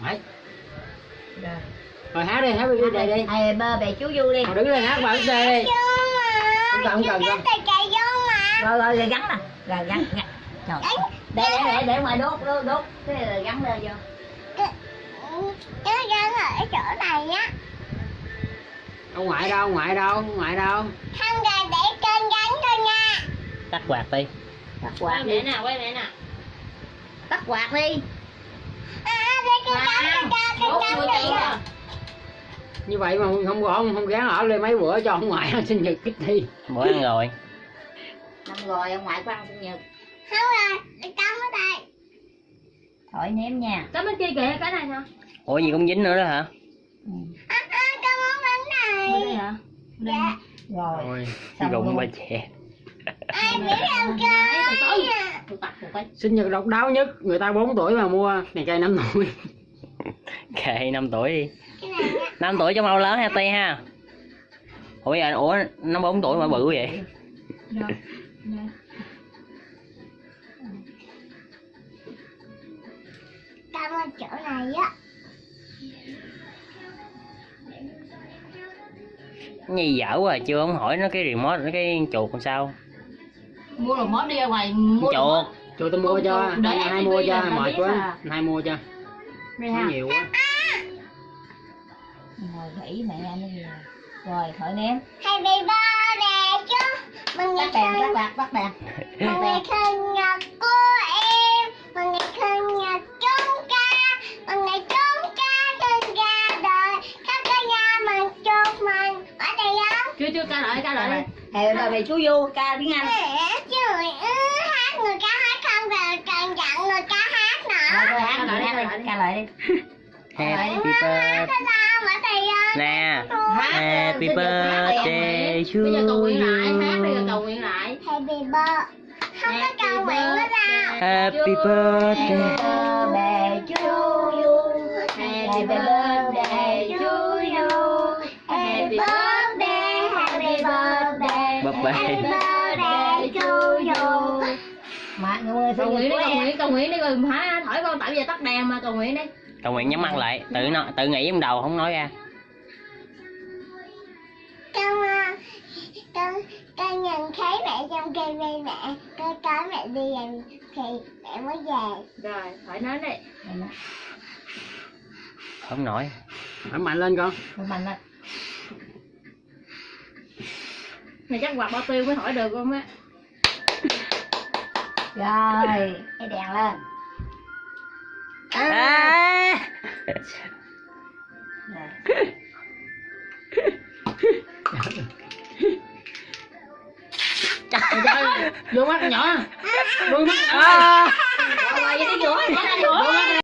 Phải. Rồi. Rồi hát đi, hát đi đây đi. Hai bơ bè chú du đi. Rồi đứng lên hát xe đi. Không cần, không cần, không. Rồi rồi rồi gắn nè. Rồi gắn gắn. Trời. Để để để để ngoài đốt đốt đốt. Thế rồi gắn lên vô. Ông ngoại đâu, ông ngoại đâu, ông ngoại đâu. tắt quạt đi Tắt quạt đi. nào quay mẹ nào Tắt quạt đi. đốt Như vậy mà không có ông không gán ở lên mấy bữa cho ông ngoại ăn sinh nhật kích thi. bữa ăn rồi Năm rồi ông ngoại của ăn sinh nhật. Thổi ném nha. cái bên kia kìa cái này sao ủa gì cũng dính nữa đó hả Ừ. bên đây hả Rồi. rồi Xong luôn. ba chè Tôi tắt một cái. Sinh nhật độc đáo nhất, người ta 4 tuổi mà mua này cây 5 tuổi. kệ 5 tuổi đi 5 tuổi cho mau lớn ha ti ha. Ủa vậy ủa nó 4 tuổi mà bự vậy? Rồi Nhi dở quá à, chưa không hỏi nó cái remote nó cái chuột làm sao? Mua đồ mốt đi ra ngoài mua chuột. Cho tôi mua cho, hai, mua cho, mệt quá. Hai mua cho, nó nhiều quá. Gãy mẹ anh đi rồi. Rồi thổi ném. Happy birthday chú Mừng ngày đèn, sinh tắt quạt, tắt đèn. Mừng ngày sinh nhật của em Mừng ngày sinh nhật chúng ca Mừng ngày chúng ca sinh ra đời Khắp cả nhà mừng chúc mừng Ở đây không? chưa chưa ca lại ca lại đi rồi về chú du ca tiếng Anh. Trời ơi, hát người ca hát không rồi cần dặn người ca hát Rồi nữa thôi hát lại hát đi, ca lại đi. Happy birthday. Nè. Hát happy birthday. to bây giờ cầu nguyện lại. You hát bây giờ cầu nguyện lại. Happy birthday. Không có cầu nguyện nữa đâu. Happy Happy birthday. birthday to you. Happy birthday to you. Happy birthday, happy birthday. Bập bẹ. Happy birthday to you. Mà người cầu sinh nguyện nhật đi cầu nguyện cầu nguyện đi. Rồi hả? Thổi con tại bây giờ tắt đèn mà. Cầu nguyện đi cầu nguyện nhắm mắt lại tự nó tự nghĩ trong đầu không nói ra Con à, con con nhìn thấy mẹ trong TV mẹ con nói mẹ đi làm thì mẹ mới về rồi thổi nến đi không nổi Thổi mạnh lên con. Mình lên. này chắc quạt bao tiêu mới thổi được không á Rồi, cái đèn lên. À. Rồi. Vô mắt nhỏ. Đôi mắt. À. Rồi, vậy đi.